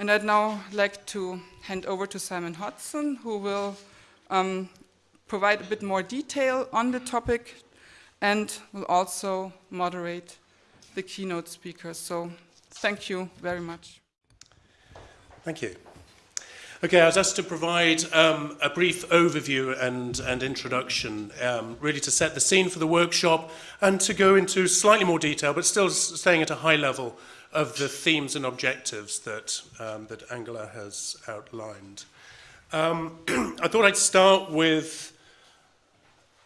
And I'd now like to hand over to Simon Hodson, who will um, provide a bit more detail on the topic and will also moderate the keynote speakers. So thank you very much. Thank you. Okay, I was asked to provide um, a brief overview and, and introduction, um, really to set the scene for the workshop and to go into slightly more detail, but still staying at a high level of the themes and objectives that, um, that Angela has outlined. Um, I thought I'd start with,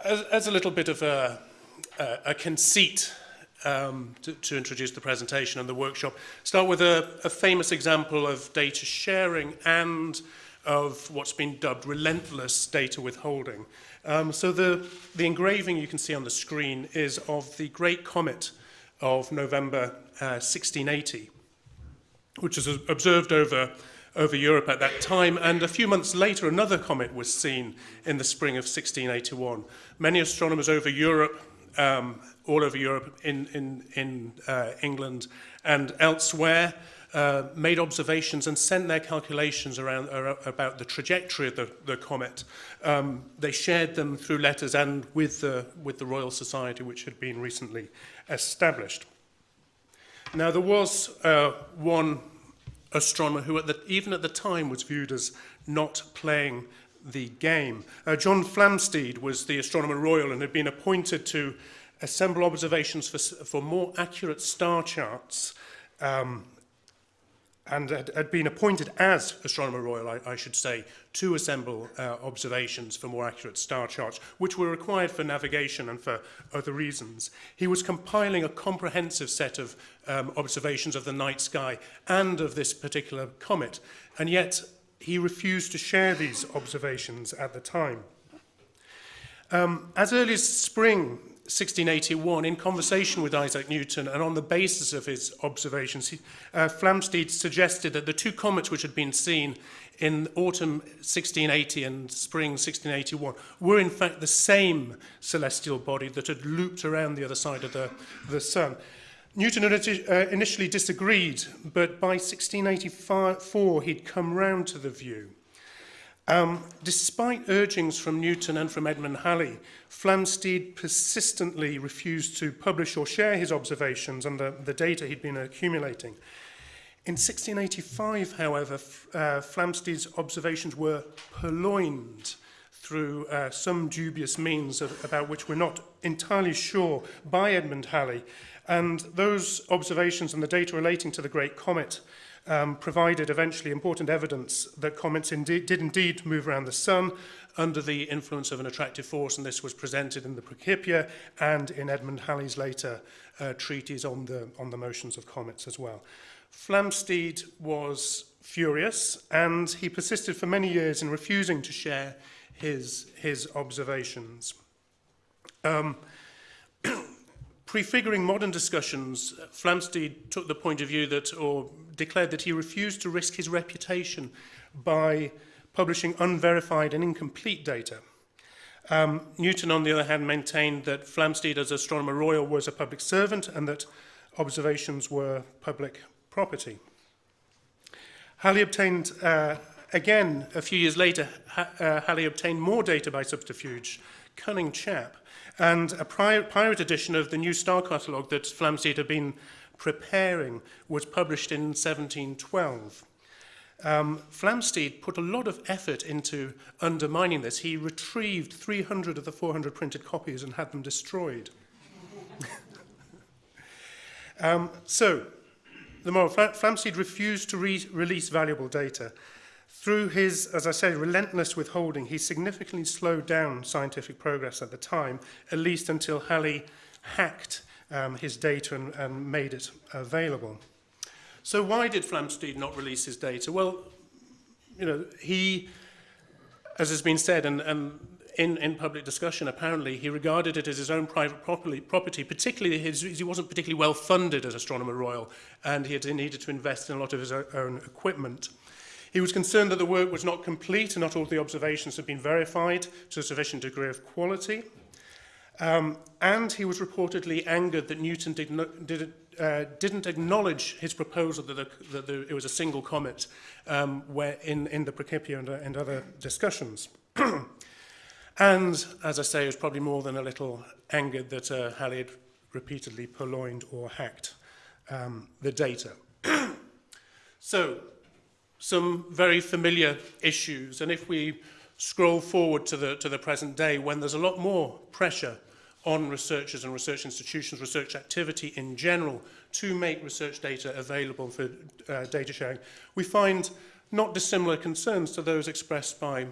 as, as a little bit of a, a, a conceit um, to, to introduce the presentation and the workshop. Start with a, a famous example of data sharing and of what's been dubbed relentless data withholding. Um, so the, the engraving you can see on the screen is of the Great Comet of November uh, 1680, which was observed over, over Europe at that time. And a few months later, another comet was seen in the spring of 1681. Many astronomers over Europe um, all over Europe, in, in, in uh, England and elsewhere, uh, made observations and sent their calculations around uh, about the trajectory of the, the comet. Um, they shared them through letters and with the, with the Royal Society, which had been recently established. Now, there was uh, one astronomer who, at the, even at the time, was viewed as not playing the game. Uh, John Flamsteed was the Astronomer Royal and had been appointed to assemble observations for, for more accurate star charts um, and had, had been appointed as Astronomer Royal, I, I should say, to assemble uh, observations for more accurate star charts, which were required for navigation and for other reasons. He was compiling a comprehensive set of um, observations of the night sky and of this particular comet, and yet he refused to share these observations at the time. Um, as early as spring 1681, in conversation with Isaac Newton and on the basis of his observations, he, uh, Flamsteed suggested that the two comets which had been seen in autumn 1680 and spring 1681 were in fact the same celestial body that had looped around the other side of the, the sun. Newton uh, initially disagreed, but by 1684 he'd come round to the view. Um, despite urgings from Newton and from Edmund Halley, Flamsteed persistently refused to publish or share his observations and the, the data he'd been accumulating. In 1685, however, uh, Flamsteed's observations were purloined through uh, some dubious means of, about which we're not entirely sure by Edmund Halley. And those observations and the data relating to the Great Comet um, provided eventually important evidence that comets indeed, did indeed move around the sun under the influence of an attractive force, and this was presented in the Principia and in Edmund Halley's later uh, treatise on the, on the motions of comets as well. Flamsteed was furious, and he persisted for many years in refusing to share his, his observations. Um, Prefiguring modern discussions, Flamsteed took the point of view that, or declared that he refused to risk his reputation by publishing unverified and incomplete data. Um, Newton, on the other hand, maintained that Flamsteed, as Astronomer Royal, was a public servant and that observations were public property. Halley obtained, uh, again, a few years later, ha uh, Halley obtained more data by subterfuge. Cunning chap. and a prior, pirate edition of the New Star catalogue that Flamsteed had been preparing was published in 1712. Um, Flamsteed put a lot of effort into undermining this. He retrieved 300 of the 400 printed copies and had them destroyed. um, so, the moral, Flamsteed refused to re release valuable data. Through his, as I say, relentless withholding, he significantly slowed down scientific progress at the time, at least until Halley hacked um, his data and, and made it available. So why did Flamsteed not release his data? Well, you know, he, as has been said, and, and in, in public discussion, apparently, he regarded it as his own private property, property particularly his, he wasn't particularly well funded as Astronomer Royal, and he had needed to invest in a lot of his own equipment. He was concerned that the work was not complete and not all the observations had been verified to a sufficient degree of quality. Um, and he was reportedly angered that Newton did not, did, uh, didn't acknowledge his proposal that, the, that the, it was a single comet um, where in, in the Principia and, uh, and other discussions. and, as I say, he was probably more than a little angered that uh, Halley had repeatedly purloined or hacked um, the data. so, some very familiar issues. And if we scroll forward to the, to the present day, when there's a lot more pressure on researchers and research institutions, research activity in general, to make research data available for uh, data sharing, we find not dissimilar concerns to those expressed by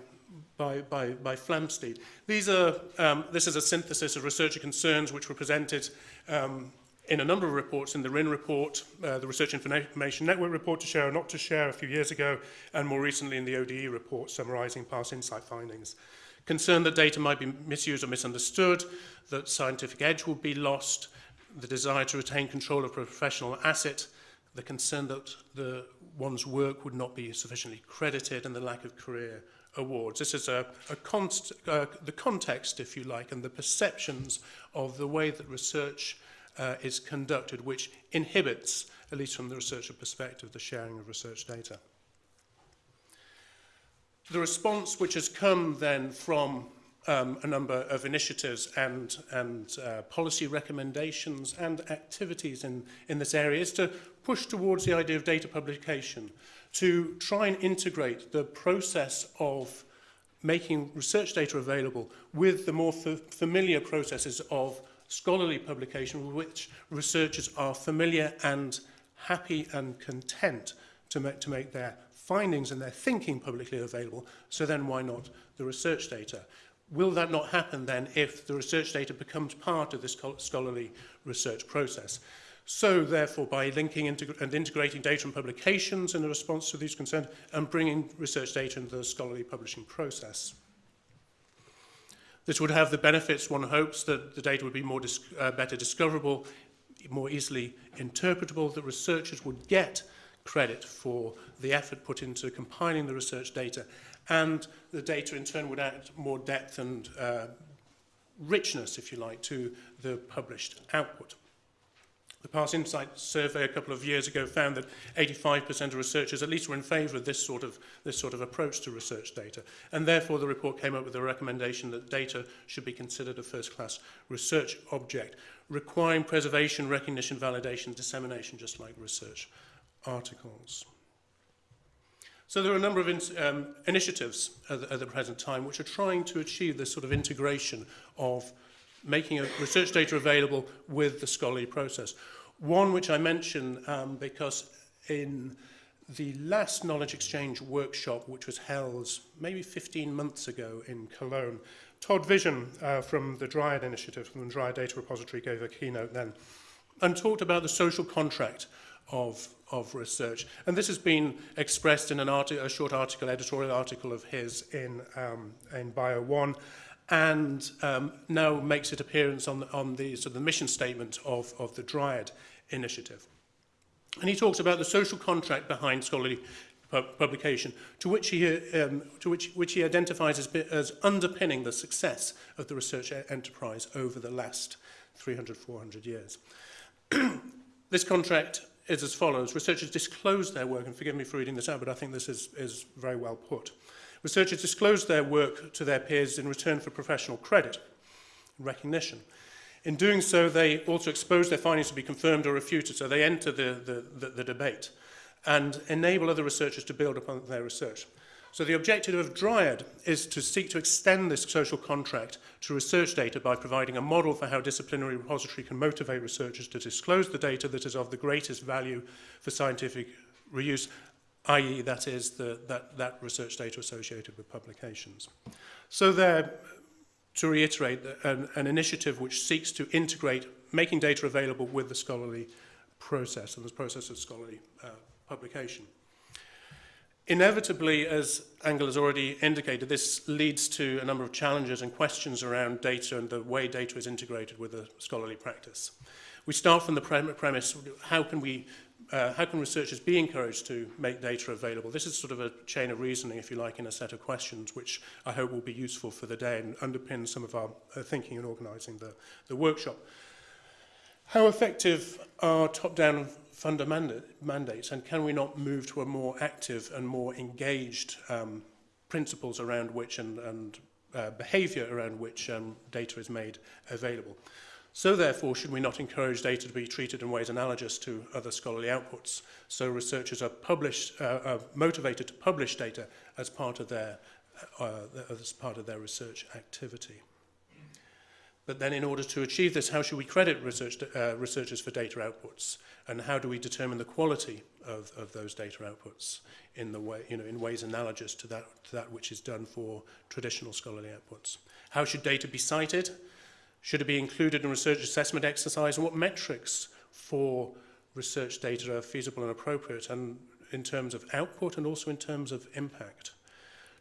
by, by, by Flamsteed. These are, um, this is a synthesis of researcher concerns which were presented um, in a number of reports, in the RIN report, uh, the Research Information Network report to share or not to share a few years ago, and more recently in the ODE report summarizing PARSE.Insight findings. Concern that data might be misused or misunderstood, that scientific edge will be lost, the desire to retain control of professional asset, the concern that the, one's work would not be sufficiently credited, and the lack of career awards. This is a, a const, uh, the context, if you like, and the perceptions of the way that research uh, is conducted, which inhibits, at least from the researcher perspective, the sharing of research data. The response which has come then from um, a number of initiatives and, and uh, policy recommendations and activities in, in this area is to push towards the idea of data publication, to try and integrate the process of making research data available with the more familiar processes of scholarly publication with which researchers are familiar and happy and content to make, to make their findings and their thinking publicly available, so then why not the research data? Will that not happen then if the research data becomes part of this scholarly research process? So therefore, by linking integ and integrating data and publications in the response to these concerns and bringing research data into the scholarly publishing process. This would have the benefits one hopes that the data would be more dis uh, better discoverable, more easily interpretable, that researchers would get credit for the effort put into compiling the research data, and the data in turn would add more depth and uh, richness, if you like, to the published output. The Past Insight survey a couple of years ago found that 85% of researchers at least were in favour of this sort of, this sort of approach to research data. And therefore the report came up with a recommendation that data should be considered a first-class research object, requiring preservation, recognition, validation, dissemination, just like research articles. So there are a number of in, um, initiatives at the, at the present time which are trying to achieve this sort of integration of making research data available with the scholarly process. One which I mention um, because in the last knowledge exchange workshop, which was held maybe 15 months ago in Cologne, Todd Vision uh, from the Dryad Initiative, from the Dryad Data Repository, gave a keynote then and talked about the social contract of, of research. And this has been expressed in an a short article, editorial article of his in, um, in Bio 1, and um, now makes its appearance on the, on the, of the mission statement of, of the Dryad Initiative. And he talks about the social contract behind scholarly pu publication, to which he, um, to which, which he identifies as, as underpinning the success of the research enterprise over the last 300, 400 years. this contract is as follows. Researchers disclose their work, and forgive me for reading this out, but I think this is, is very well put. Researchers disclose their work to their peers in return for professional credit and recognition. In doing so, they also expose their findings to be confirmed or refuted, so they enter the, the, the, the debate and enable other researchers to build upon their research. So the objective of Dryad is to seek to extend this social contract to research data by providing a model for how disciplinary repository can motivate researchers to disclose the data that is of the greatest value for scientific reuse i.e. that is the, that, that research data associated with publications. So there, to reiterate, an, an initiative which seeks to integrate making data available with the scholarly process and the process of scholarly uh, publication. Inevitably, as Angel has already indicated, this leads to a number of challenges and questions around data and the way data is integrated with the scholarly practice. We start from the premise, how can we uh, how can researchers be encouraged to make data available? This is sort of a chain of reasoning, if you like, in a set of questions, which I hope will be useful for the day and underpin some of our uh, thinking and organising the, the workshop. How effective are top-down funder manda mandates, and can we not move to a more active and more engaged um, principles around which and, and uh, behaviour around which um, data is made available? So therefore, should we not encourage data to be treated in ways analogous to other scholarly outputs? So researchers are, published, uh, are motivated to publish data as part of their, uh, uh, as part of their research activity. But then in order to achieve this, how should we credit research, uh, researchers for data outputs? And how do we determine the quality of, of those data outputs in, the way, you know, in ways analogous to that, to that which is done for traditional scholarly outputs? How should data be cited? Should it be included in research assessment exercise and what metrics for research data are feasible and appropriate and in terms of output and also in terms of impact?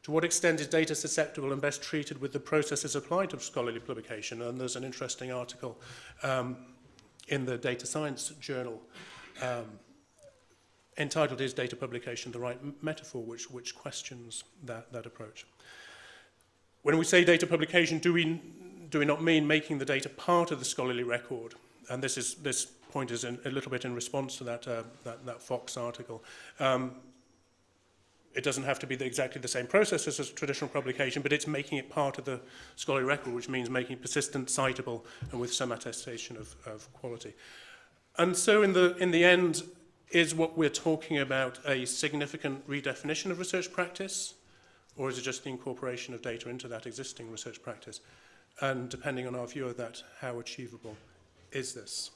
To what extent is data susceptible and best treated with the processes applied to scholarly publication? And there's an interesting article um, in the Data Science Journal um, entitled Is Data Publication the Right Metaphor, which, which questions that, that approach. When we say data publication, do we do we not mean making the data part of the scholarly record? And this, is, this point is in, a little bit in response to that, uh, that, that Fox article. Um, it doesn't have to be the, exactly the same process as a traditional publication, but it's making it part of the scholarly record, which means making it persistent, citable, and with some attestation of, of quality. And so in the, in the end, is what we're talking about a significant redefinition of research practice, or is it just the incorporation of data into that existing research practice? And depending on our view of that, how achievable is this?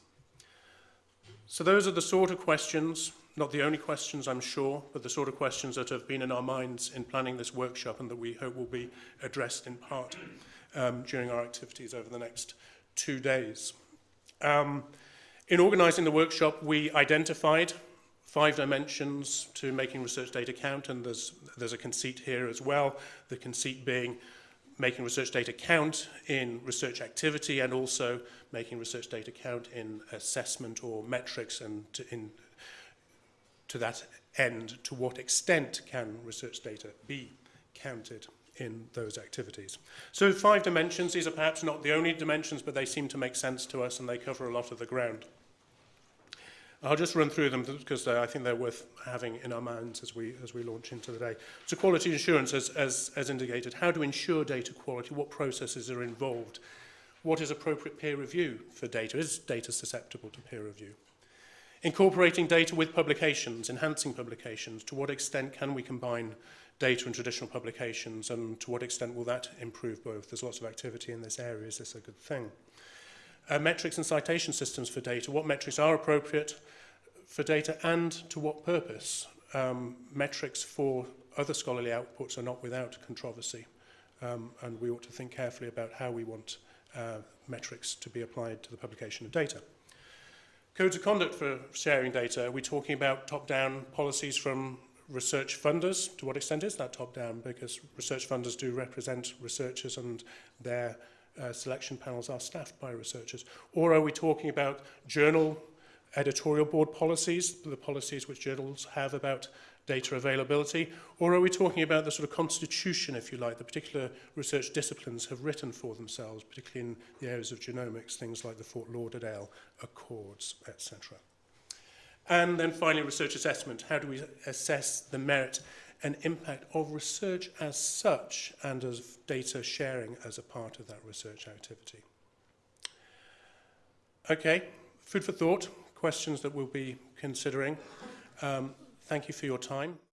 So those are the sort of questions not the only questions, I'm sure, but the sort of questions that have been in our minds in planning this workshop and that we hope will be addressed in part um, during our activities over the next two days. Um, in organising the workshop, we identified five dimensions to making research data count, and there's, there's a conceit here as well, the conceit being making research data count in research activity and also making research data count in assessment or metrics and to, in, to that end, to what extent can research data be counted in those activities. So five dimensions, these are perhaps not the only dimensions, but they seem to make sense to us and they cover a lot of the ground. I'll just run through them because I think they're worth having in our minds as we, as we launch into the day. So quality assurance, as, as, as indicated, how to ensure data quality, what processes are involved, what is appropriate peer review for data, is data susceptible to peer review? Incorporating data with publications, enhancing publications, to what extent can we combine data and traditional publications and to what extent will that improve both? There's lots of activity in this area, is this a good thing? Uh, metrics and citation systems for data, what metrics are appropriate for data and to what purpose? Um, metrics for other scholarly outputs are not without controversy um, and we ought to think carefully about how we want uh, metrics to be applied to the publication of data. Codes of conduct for sharing data, are we talking about top-down policies from research funders? To what extent is that top-down? Because research funders do represent researchers and their uh, selection panels are staffed by researchers? Or are we talking about journal editorial board policies, the policies which journals have about data availability, or are we talking about the sort of constitution, if you like, the particular research disciplines have written for themselves, particularly in the areas of genomics, things like the Fort Lauderdale Accords, etc. And then finally, research assessment. How do we assess the merit an impact of research as such and of data sharing as a part of that research activity. Okay, food for thought, questions that we'll be considering. Um, thank you for your time.